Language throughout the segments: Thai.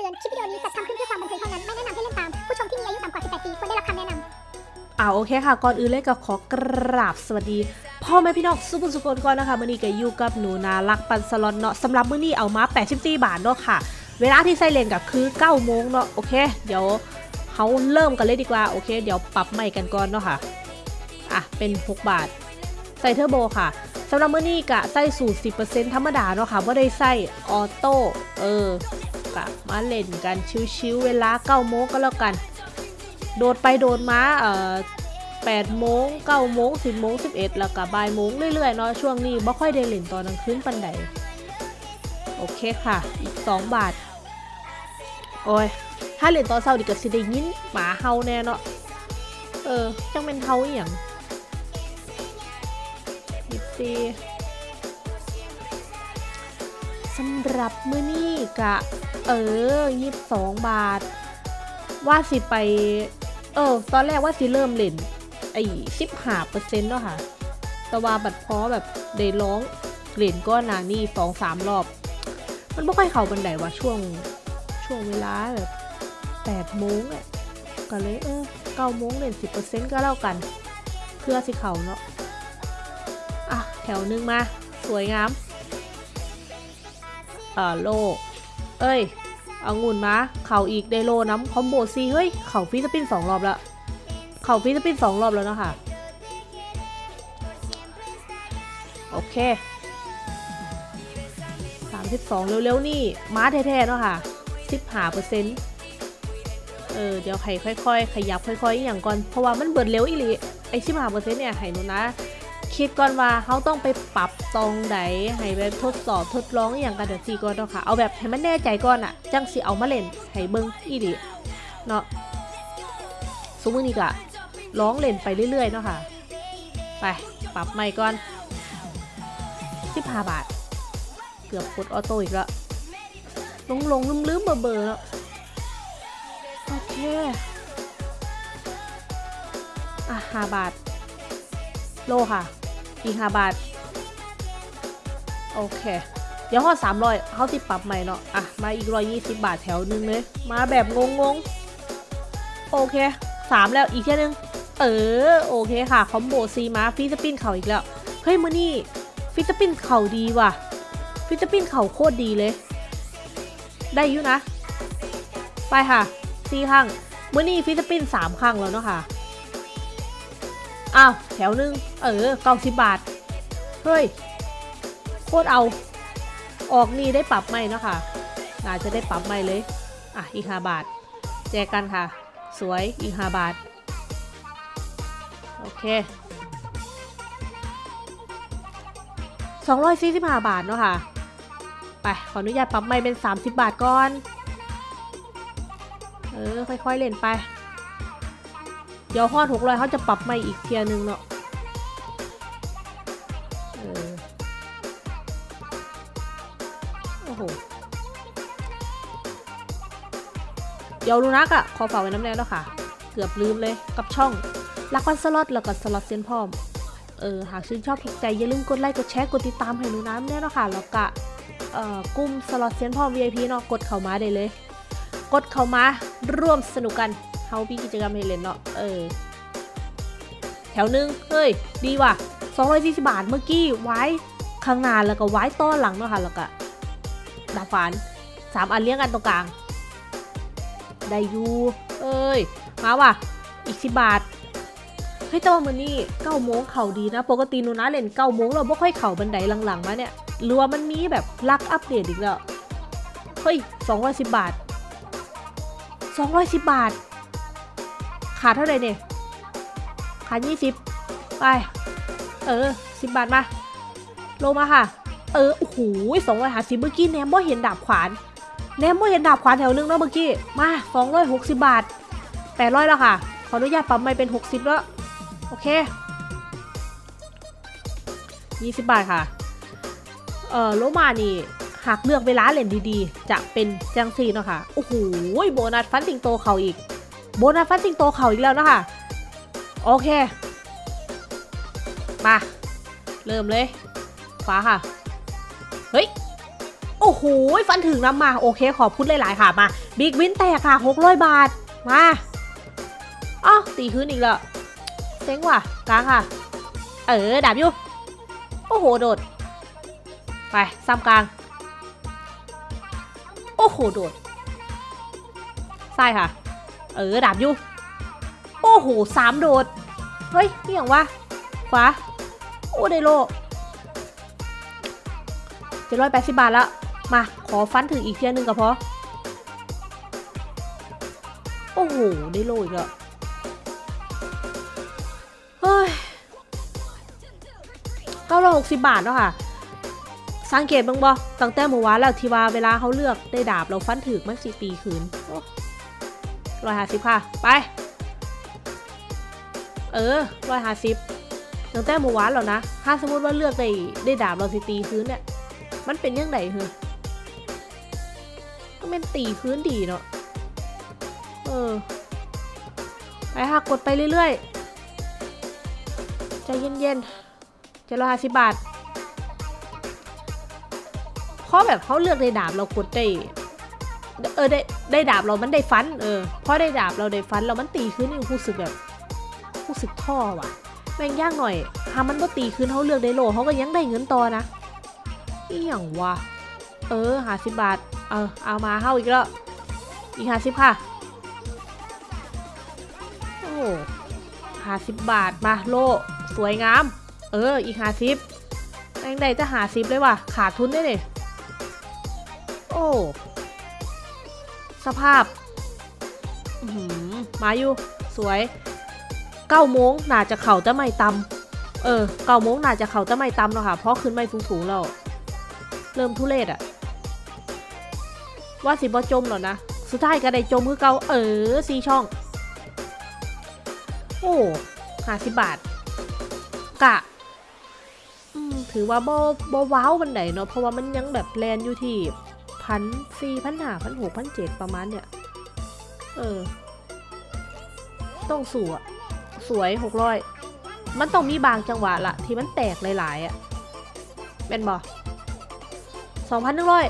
ตือน คลิปวิดีโอนี้จัดทำขึ้นเพื่อความบันเทิงเท่านั้น ไม่แนะนำให้เล่นตาม ผู้ชมที่มีอายุต่ำกว่า 18 ปีควรได้รับคำแนะนำอ่าโอเคค่ะ ก่อนอื่นเลยก็ขอกราบสวัสดี พ่อแม่พี่น้องสุภุสุคนก่อนนะคะมือนี้ก็อยู่กับหนูนารักปันสลอนเนาะสำหรับมือนี้เอามา84บาทเนาะค่ะ เวลาที่ใส่เลนก็คือ9โมงเนาะโอเค เดี๋ยวเขาเริ่มกันเลยดีกว่าโอเค เดี๋ยวปรับใหม่กันก่อนเนาะค่ะอะเป็น 6 บาท ใส่เทอร์โบค่ะสำหรับมือนี้กะใส่สูตร 10%ธรรมดาเนาะค่ะว่าได้ใส่ออโต้เออ กะมาเล่นกันชิวๆเวลา9โมงก็แล้วกัน โดดไปโดดมาเอ่อ8โมง9โมง10โมง11แล้วก็บ่ายโมงเรื่อยๆเนาะช่วงนี้บ่ค่อยได้เล่นตอนกลางคืนปันใดโอเคค่ะ อีก2บาท โอ้ย ถ้าเล่นตอนเช้าดิก็สิได้ยินหมาเฮาแน่เนาะเออ จังเป็นเฮาอหย่างยิบซีสำหรับมื้อนี้กะ เออยี่สองบาท ว่าสิไป เออ ตอนแรกว่าสิเริ่มเล่น ไอ้สิบห้าเปอร์เซ็นต์เนาะค่ะ แต่ว่าบัดพอแบบได้ร้องเล่นก็นานี่สองสามรอบ มันไม่ค่อยเข้าบันไดว่าช่วงช่วงเวลาแบบแปดโมงอะก็เลยเออเก้าโมงเล่นสิบเปอร์เซ็นต์ก็แล้วกัน เพื่อสิเขาเนาะอะ แถวนึงมา สวยงาม เอ่อโล เอ้ยเอางุ่นมาเข่าอีกไดโลน้ำคอมโบซีเฮ้ย เข่าฟิสปินสองรอบแล้ว เข่าฟิสปินสองรอบแล้วเนาะคะ โอเคสามสิบสองเร็วๆ นี่ม้าแท้ๆเนาะค่ะสิบหาเปอร์เซ็นต์เออ เดี๋ยวให้ค่อยๆ ขยับค่อยๆ อย่างก่อน เพราะว่ามันเบิดเร็วอีหลีไอ้สิบหาเปอร์เซ็นต์เนี่ยให้หนูนะ คิดก่อนว่าเขาต้องไปปรับตรงไหนให้ไปทดสอบทดลองอย่างกันเดี๋ยวซีก่อนเนาะค่ะเอาแบบให้มันแน่ใจก่อนอะจังสิเอามาเล่นให้เบิ่งอีหลีเนาะสมมตินี่ก็ร้องเล่นไปเรื่อยๆเนาะค่ะ ไปปรับใหม่ก่อน15บาท เกือบกดออโต้อีกแล้วลงลงลืมลืมๆเบอร์เบอร์แล้วโอเคอะ5บาท โลค่ะ อีก5บาท โอเค เดี๋ยวข้อ300เขาติปรับใหม่เนาะ อะ มาอีก120บาทแถวหนึงเลย มาแบบงงๆโอเค3แล้วอีกแค่นึง เออ โอเคค่ะ คอมโบซีมาฟิสปินเข่าอีกแล้ว เฮ้ยมือนี่ฟิสปินเข่าดีว่ะ ฟิสปินเข่าโคตรดีเลย ได้อยู่นะ ไปค่ะซีข้างมือนี่ฟิสปิน3ครั้งแล้วเนาะค่ะ อ้าวแถวหนึง เออเก้าสิบบาท เฮ้ย โคตรเอา ออกนี่ได้ปรับไหมเนาะค่ะน่าจะได้ปรับไหมเลย อะ อีกห้าบาท แจกกันค่ะ สวย อีกห้าบาท โอเค245บาทเนาะค่ะ ไป ขออนุญาตปรับไม่เป็น30บาทก่อน เออ ค่อยๆ เล่นไป เดี๋ยวฮอดหกร้อยเขาจะปรับใหม่อีกเทียร์หนึงเนาะเออโอ้โห เดี๋ยวลูนักอะขอฝากไว้น้ำแน่แล้วค่ะ เกือบลืมเลยกับช่องลักวันสล็อตแล้วก็สล็อตเซียนพร้อม เออ หากชื่นชอบถูกใจ อย่าลืมกดไลค์ กดแชร์ กดติดตามให้หนูน้ำแน่นาะค่ะแล้วก็เอ่อกลุ่มสล็อตเซียนพร้อม VIP เนาะ กดเข้ามาได้เลย กดเข้ามาร่วมสนุกกัน เฮามีกิจกรรมให้เล่นเนาะ เออ แถวหนึง เฮ้ย ดีว่ะ240 บาทเมื่อกี้ ไว้ข้างหน้าแล้วก็ไว้ต้อนหลังเนาะค่ะแล้วก็ดาบฝานสามอันเลี้ยงกันตรงกลาง ได้อยู่เอ้ย มาว่ะ อีกสิบาท เฮ้ยแต่ว่ามันนี่เก้าโมงเข่าดีนะ ปกตินูนะเล่นเก้าโมงเราไม่ค่อยเข่าบันไดหลังๆมาเนี่ยหรือว่ามันมีแบบลักอัปเดตอีกแล้ว เฮ้ยสองร้อยสิบบาทสองร้อยสิบบาท ขาดเท่าไหร่เนี่ยขาดยี่สิบไป เออสิบบาทมาโลมาค่ะ เออ โอ้โหสองร้อยหาสิบเมื่อกี้แนมบ่เห็นดาบขวานแนมบ่เห็นดาบขวานแถวนึงเนาะเมื่อกี้ มาสองร้อยหกสิบบาทแปดร้อยแล้วค่ะ ขออนุญาตปรับไม่เป็นหกสิบแล้ว โอเคยี่สิบบาทค่ะ เออโลมานี่หากเลือกเวลาเล่นดีๆ จะเป็นจังซีเนาะค่ะ โอ้โห โบนัสฟันสิงโตเขาอีก โบนัสฟันสิงโตเขาอีกแล้วนะคะ โอเค มา เริ่มเลยขวาค่ะ เฮ้ย โอ้โห ฟันถึงน้ำมา โอเคขอบคุณหลาย ๆ ค่ะ มา บิ๊กวินแตกค่ะ600บาท มาอ้าวตีคืนอีกแล้วเซ็งว่ะกลางค่ะ เออ ดาบอยู่ โอ้โห โดด ไป ซ้ำกลาง โอ้โห โดดใช่ค่ะ เออดาบอยู่ โอ้โหสามโดด เฮ้ยนี่อย่างวะขวาโอ้ได้โลเจ็ดร้อยแปดสิบบาทแล้ว มา ขอฟันถึงอีกเทียหนึ่งก็พอ โอ้โหได้โลอีกแล้วเฮ้ยเก้าร้อยหกสิบบาทแล้วค่ะ สังเกตบ้างบ่ตั้งแต่เมื่อวานแล้วที่ว่าเวลาเขาเลือกได้ดาบเราฟันถึกมันสิตีคืน ร้อยห้าสิบค่ะ ไป เออร้อยห้าสิบตั้งแต่เมื่อวานแล้วนะ ถ้าสมมติว่าเลือกได้ได้ดาบเราสิตีคืนเนี่ย มันเป็นยังไงเหรอมันเป็นตีคืนดีเนาะ เออ ไปค่ะกดไปเรื่อยๆ ใจเย็นๆจ็ดร้อยห้าสิบบาทเพราะแบบเขาเลือกได้ดาบเรากดได้ เออได้ได้ดาบเรามันได้ฟันเออเพราะได้ดาบเราได้ฟันเรามันตีขึ้นนี่รู้สึกแบบรู้สึกท่อว่ะแม่งยากหน่อยถ้ามันก็ตีขึ้นเขาเลือกได้โลเขาก็ยังได้เงินต่อนะอีหยังวะเออหาสิบบาทเออเอามาเข้าอีกแล้วอีกหาสิบค่ะโอ้หาสิบบาทมาโลสวยงาม เอออีกหาสิบแม่งได้จะหาสิบเลยว่ะขาดทุนได้เลยโอ้ สภาพหือมาอยู่ สวยเก้าโมงน่าจะเข่าจะไม่ตำเออเก้าโมงน่าจะเข่าจะไม่ตำแล้วค่ะ เพราะขึ้นไม่สูงๆแล้วเริ่มทุเรศอะว่าสิบ่จมหรอนะ สุดท้ายก็ได้จมคือเก่าเออสีช่อง โอ้ห้าสิบบาท กะถือว่าบ่บ่ว้าวบันไดเนาะเพราะว่ามันยังแบบแลนอยู่ที่ พันสี่พันห้าพันหกพันเจ็ดประมาณเนี่ย เออ ต้องสวยสวยหกร้อยมันต้องมีบางจังหวะละที่มันแตกหลายๆอะ่ะเป็นบอสองพันหนึ่งร้อย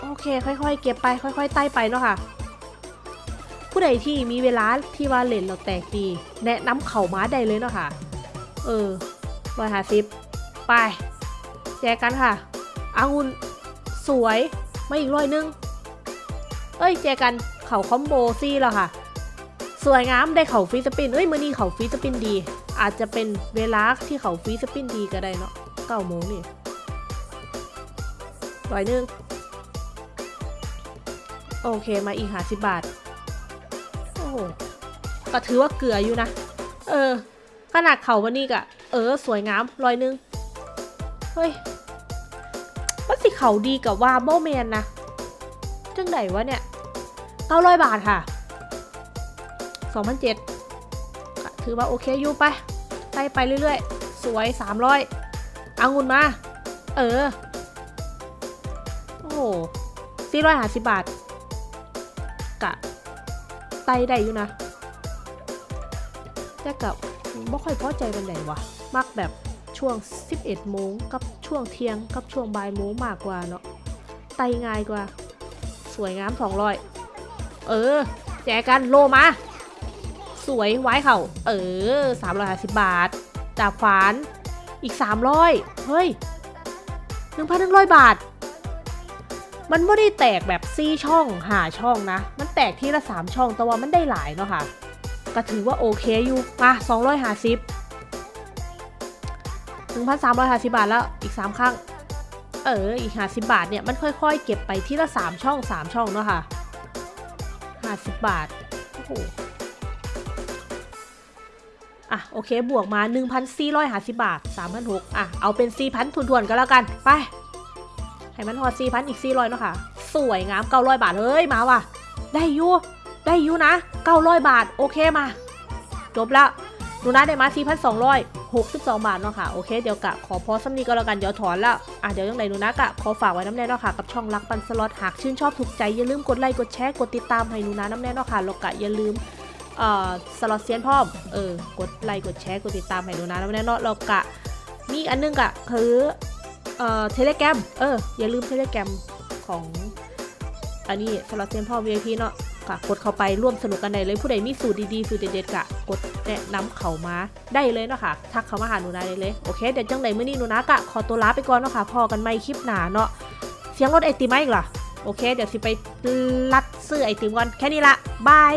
โอเค ค่อยๆ เก็บไป ค่อยๆไต่ไปเนาะค่ะ ผู้ใดที่มีเวลาที่ว่าเล่นเราแตกดี แนะนำเข่าม้าได้เลยเนาะค่ะ เออร้อยห้าสิบไป แจกกันค่ะอางุน สวยไมาอีกร้อยนึง เอ้ยแจกกันเข่าคอมโบซี่แล้วค่ะ สวยงามได้เข่าฟรีสปินเอ้ยมือนี้เข่าฟรีสปินดี อาจจะเป็นเวลาที่เข่าฟรีสปินดีก็ได้เนาะเก้าโมงนี่ร้อยนึงโอเคมาอีกหาสิบบาท โอ้ก็ถือว่าเกลืออยู่นะ เออ ขนาดเข่าวันนี้กะ เออ สวยงามร้อยนึง เฮ้ย สิเขาดีกับว่าโบแมนนะจังไหนวะเนี่ยเก้าร้อยบาทค่ะสองพันเจ็ดถือว่าโอเคอยู่ไปไต่ไปเรื่อยๆ สวยสามร้อยเอางุนมา เออ โอ้โหสี่ร้อยห้าสิบบาท กะ ไต่ได้อยู่นะแต่กับไม่ค่อยพอใจวันไหนวะ มักแบบช่วง 11โมงกับ ช่วงเที่ยงกับช่วงบ่ายโมงมากกว่าเนาะไต่ง่ายกว่า สวยงาม200เออ แจกกันโลมา สวยไว้เข่าเออ350บาทดาบขวานอีก300เฮ้ย1,100บาท มันไม่ได้แตกแบบซี่ช่องหาช่องนะ มันแตกที่ละ3ช่องแต่ว่ามันได้หลายเนาะค่ะ ก็ถือว่าโอเคอยู่มา250 1,350 บาทแล้วอีก 3 ครั้ง เออ อีก 50 บาทเนี่ย มันค่อยๆ เก็บไปที่ละ 3 ช่อง 3 ช่องเนาะค่ะ 50 บาท โอ้โห อะ โอเค บวกมา 1,450 บาท 3,600อะ เอาเป็น 4,000ทุนๆก็แล้วกัน ไป ให้มันหอด4,000 อีก 400เนาะค่ะ สวยงาม 900 บาท เฮ้ย มาว่ะ ได้ยูได้ยูนะ 900 บาท โอเคมา จบแล้วหนูนะได้มา 62 บาทเนาะค่ะ โอเค เดี๋ยวกะขอพอสำนีก็แล้วกัน เดี๋ยวถอนแล้วอะเดี๋ยวยังไงหนูนะกะขอฝากไว้น้ำแน่เนาะค่ะ กับช่องรักปันสล็อต หากชื่นชอบถูกใจ อย่าลืมกดไลค์ กดแชร์ กดติดตามให้หนูนะน้ำแน่เนาะค่ะแล้วกะอย่าลืมเอ่อสล็อตเซียนพร้อมเออ กดไลค์ กดแชร์ กดติดตามให้หนูนะน้ำแน่เนาะแล้วกะมีอันนึงกะคือเอ่อ Telegram เออ อย่าลืม Telegram ของอันนี้สล็อตเซียนพร้อม VIP เนาะ ค่ะกดเข้าไปร่วมสนุกกันได้เลยผู้ใดมีสูตรดีๆสูตรเด็ดๆกะกดแนะนำเขามาได้เลยเนาะค่ะทักเขามาหาหนูนาได้เลยโอเคเดี๋ยวจังไหนมื้อนี้หนูนากะขอตัวลาไปก่อนเนาะค่ะพอกันไม่คลิปหนาเนาะเสียงรถไอติมไหมอีกเหรอโอเค เดี๋ยวสิไปรัดซื้อไอติมก่อนแค่นี้ละบาย